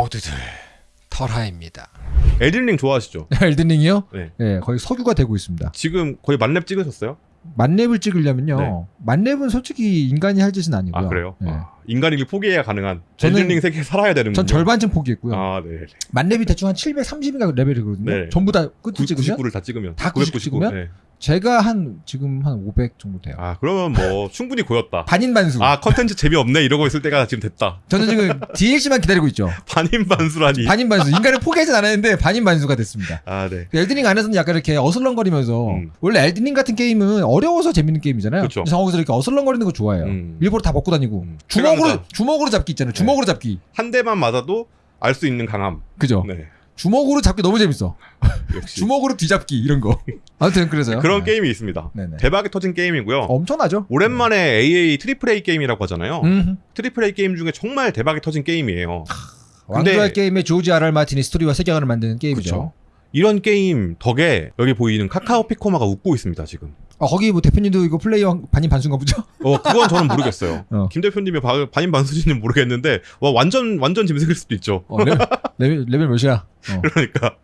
모두들 털하입니다. 엘든링 좋아하시죠? 엘든링이요? 네. 네, 거의 석유가 되고 있습니다. 지금 거의 만렙 찍으셨어요? 만렙을 찍으려면요. 네. 만렙은 솔직히 인간이 할 짓은 아니고요. 아 그래요? 네. 아, 인간이길 포기해야 가능한 저는- 엘든링 세계 살아야 되는군요. 전 절반쯤 포기했고요. 아 네. 만렙이 대충 한 730인가 레벨이거든요. 네. 전부 다 끝을 찍으면 99를 다 찍으면 다99 찍으면? 네. 제가 한 지금 한 500 정도 돼요. 아 그러면 뭐 충분히 고였다. 반인 반수. 아 컨텐츠 재미없네 이러고 있을 때가 지금 됐다. 저는 지금 DLC만 기다리고 있죠. 반인 반수라니. 반인 반수. 인간을 포기하진 않았는데 반인 반수가 됐습니다. 아 네. 그 엘든링 안에서는 약간 이렇게 어슬렁거리면서 음. 원래 엘든링 같은 게임은 어려워서 재밌는 게임이잖아요. 그쵸. 그래서 거기서 이렇게 어슬렁거리는 거 좋아해요. 음. 일부러 다 먹고 다니고 음. 주먹으로. 주먹으로 잡기 있잖아요. 주먹으로 잡기. 한 대만 맞아도 알 수 있는 강함. 그죠? 네. 주먹으로 잡기 너무 재밌어. 주먹으로 뒤잡기 이런 거. 아무튼 그래서요. 그런 네. 게임이 있습니다. 네네. 대박이 터진 게임이고요. 엄청나죠? 오랜만에 AA 트리플 A 게임이라고 하잖아요. 음. 트리플 A 게임 중에 정말 대박이 터진 게임이에요. 왕좌의 게임의 조지 R. R. 마틴이 스토리와 세계관을 만드는 게임이죠. 그쵸. 이런 게임 덕에 여기 보이는 카카오 픽코마가 웃고 있습니다 지금. 아, 거기 뭐 대표님도 이거 플레이어 반인 반수인가 보죠? 어 그건 저는 모르겠어요. 어. 김 대표님의 바- 반인 반수지는 모르겠는데 와 완전 완전 짐승일 수도 있죠. 어, 레벨, 레벨, 레벨 몇이야? 어. 그러니까.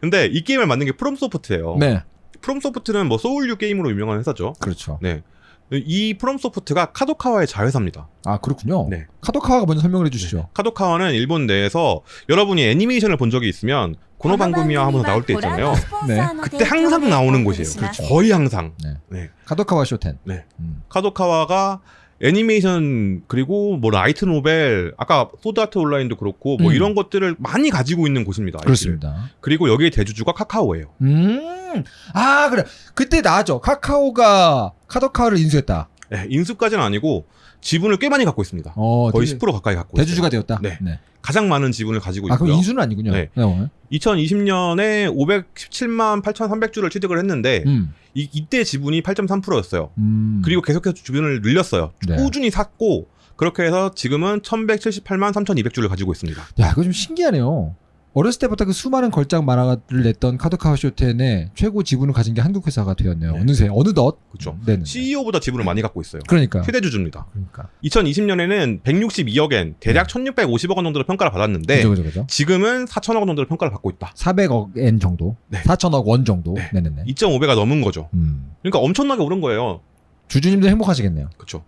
근데 이 게임을 만든 게 프롬소프트예요. 네. 프롬소프트는 뭐 소울류 게임으로 유명한 회사죠. 그렇죠. 네. 이 프롬소프트가 카도카와의 자회사입니다. 아, 그렇군요. 네. 카도카와가 먼저 설명을 해주시죠. 카도카와는 일본 내에서 여러분이 애니메이션을 본 적이 있으면 この番組は 하면서 나올 때 있잖아요. 네. 그때 항상 나오는 곳이에요. 그렇죠. 거의 항상. 네. 네. 카도카와 쇼텐. 네. 음. 카도카와가 애니메이션 그리고 뭐 라이트 노벨 아까 소드 아트 온라인도 그렇고 뭐 음. 이런 것들을 많이 가지고 있는 곳입니다. IP를. 그렇습니다. 그리고 여기에 대주주가 카카오예요. 음. 아, 그래. 그때 나왔죠. 카카오가 카도카와를 인수했다. 네, 인수까지는 아니고 지분을 꽤 많이 갖고 있습니다. 어, 거의 되게 10% 가까이 갖고 대주주가 있어요. 되었다. 네. 가장 많은 지분을 가지고 아, 그럼 있고요. 인수는 아니군요. 네. 어. 2020년에 517만 8,300주를 취득을 했는데 음. 이, 이때 지분이 8.3%였어요. 음. 그리고 계속해서 주변을 늘렸어요. 네. 꾸준히 샀고 그렇게 해서 지금은 1178만 3,200주를 가지고 있습니다. 야, 이거 좀 신기하네요. 어렸을 때부터 그 수많은 걸작 만화를 냈던 카도카와 쇼텐의 최고 지분을 가진 게 한국 회사가 되었네요. 네. 어느새 어느덧. 네. 네. CEO보다 지분을 많이 갖고 있어요. 그러니까. 최대 주주입니다. 그러니까. 2020년에는 162억엔 대략 1,650억 원 정도로 평가를 받았는데 네. 그죠, 그죠, 그죠. 지금은 4천억 원 정도로 평가를 받고 있다. 400억 엔 정도. 네. 4천억 원 정도. 네. 네. 네네 2.5배가 넘은 거죠. 음. 그러니까 엄청나게 오른 거예요. 주주님도 행복하시겠네요. 그쵸.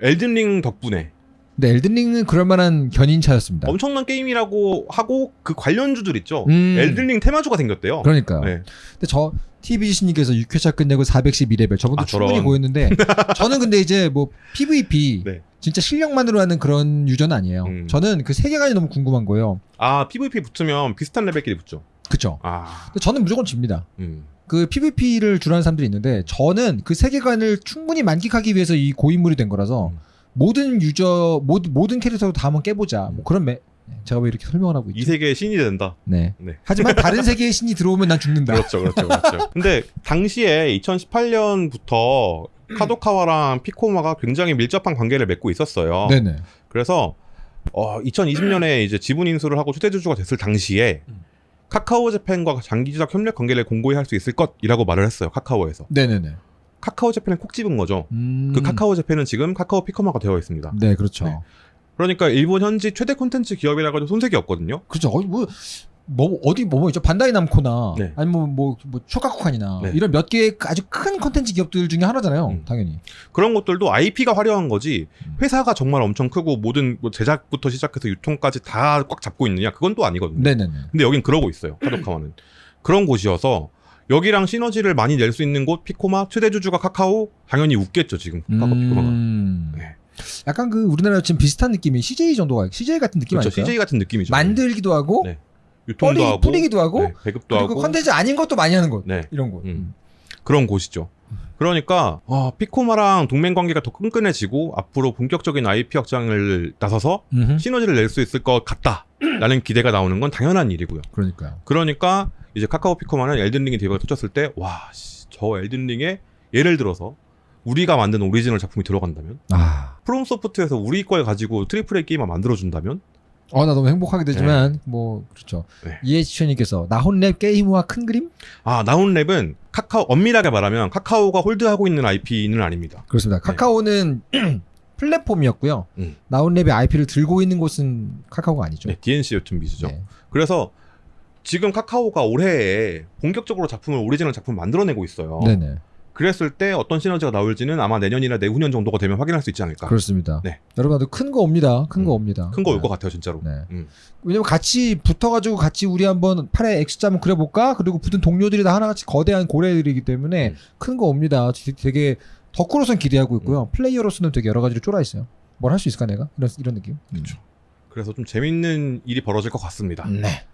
엘든링 덕분에 근데 엘든링은 그럴 만한 견인차였습니다. 엄청난 게임이라고 하고 그 관련주들 있죠. 음. 엘든링 테마주가 생겼대요. 그러니까. 네. 근데 저 TBG님께서 6회차 끝내고 412레벨 저분도 아, 충분히 저런. 보였는데 저는 근데 이제 뭐 PVP 네. 진짜 실력만으로 하는 그런 유저는 아니에요. 음. 저는 그 세계관이 너무 궁금한 거예요. 아 PVP 붙으면 비슷한 레벨끼리 붙죠. 그쵸? 아, 근데 저는 무조건 집니다. 음. 그 PVP를 주로 하는 사람들이 있는데 저는 그 세계관을 충분히 만끽하기 위해서 이 고인물이 된 거라서 음. 모든 유저 모든 모든 캐릭터도 다 한번 깨보자. 뭐 그런 매 네, 제가 왜 이렇게 설명을 하고 이 있죠? 세계의 신이 된다. 네. 네. 하지만 다른 세계의 신이 들어오면 난 죽는다. 그렇죠, 그렇죠, 그렇죠. 근데 당시에 2018년부터 카도카와랑 피코마가 굉장히 밀접한 관계를 맺고 있었어요. 네네. 그래서 어, 2020년에 이제 지분 인수를 하고 최대 주주가 됐을 당시에 카카오 재팬과 장기적 협력 관계를 공고히 할 수 있을 것이라고 말을 했어요. 카카오에서. 네네네. 카카오 재팬은 콕 집은 거죠. 음. 그 카카오 재팬은 지금 카카오 피코마가 되어 있습니다. 네, 그렇죠. 네. 그러니까 일본 현지 최대 콘텐츠 기업이라고 해도 손색이 없거든요. 그렇죠. 어디 뭐, 뭐 어디 뭐 있죠? 반다이 남코나 네. 아니면 뭐, 뭐 쇼카쿠칸이나 네. 이런 몇 개의 아주 큰 콘텐츠 기업들 중에 하나잖아요. 음. 당연히. 그런 것들도 IP가 화려한 거지 음. 회사가 정말 엄청 크고 모든 뭐 제작부터 시작해서 유통까지 다 꽉 잡고 있느냐 그건 또 아니거든요. 네네네. 근데 여긴 그러고 있어요. 카도카와는 그런 곳이어서 여기랑 시너지를 많이 낼 수 있는 곳 피코마 최대 주주가 카카오 당연히 웃겠죠 지금 카카오 피코마가. 음. 네. 약간 그 우리나라 지금 비슷한 느낌이 CJ 정도가 CJ 같은 느낌 그렇죠. 아닐까요? CJ 같은 느낌이죠. 만들기도 하고 네. 유통도 뿌리, 하고 뿌리기도 하고 네, 배급도 그리고 하고 컨텐츠 아닌 것도 많이 하는 곳. 네. 이런 곳. 음. 그런 곳이죠. 그러니까 아, 피코마랑 동맹 관계가 더 끈끈해지고 앞으로 본격적인 IP 확장을 나서서 음흠. 시너지를 낼 수 있을 것 같다라는 기대가 나오는 건 당연한 일이고요. 그러니까요. 그러니까 이제 카카오 피코마는 엘든링이 대박을 터졌을 때 와 저 엘든링에 예를 들어서 우리가 만든 오리지널 작품이 들어간다면 아. 프롬 소프트에서 우리 걸 가지고 triple A 게임을 만들어준다면 어, 나 너무 행복하게 되지만, 뭐, 그렇죠. 네. 이해지천님께서, 나혼렙 게임과 큰 그림? 아 나혼렙은 카카오 엄밀하게 말하면 카카오가 hold하고 있는 IP는 아닙니다. 그렇습니다. 네. 카카오는 플랫폼이었고요. 음. 나혼렙의 IP를 들고 있는 곳은 카카오가 아니죠. 네, D&C 웹툰비즈죠. 네. 그래서 지금 카카오가 올해에 본격적으로 작품을 오리지널 작품 만들어내고 있어요. 네네. 그랬을 때 어떤 시너지가 나올지는 아마 내년이나 내후년 정도가 되면 확인할 수 있지 않을까. 그렇습니다. 네. 여러분들 큰 거 옵니다. 큰거 음. 옵니다. 큰 거올 네. 것 같아요, 진짜로. 네. 음. 왜냐면 같이 붙어가지고 같이 우리 한번 팔에 X자 한번 그려볼까? 그리고 붙은 동료들이 다 하나같이 거대한 고래들이기 때문에 음. 큰거 옵니다. 되- 되게 덕후로선 기대하고 있고요. 플레이어로서는 되게 여러 가지로 쫄아 있어요. 뭘 할 수 있을까 내가? 이런 이런 느낌. 음. 그렇죠. 그래서 좀 재밌는 일이 벌어질 것 같습니다. 네.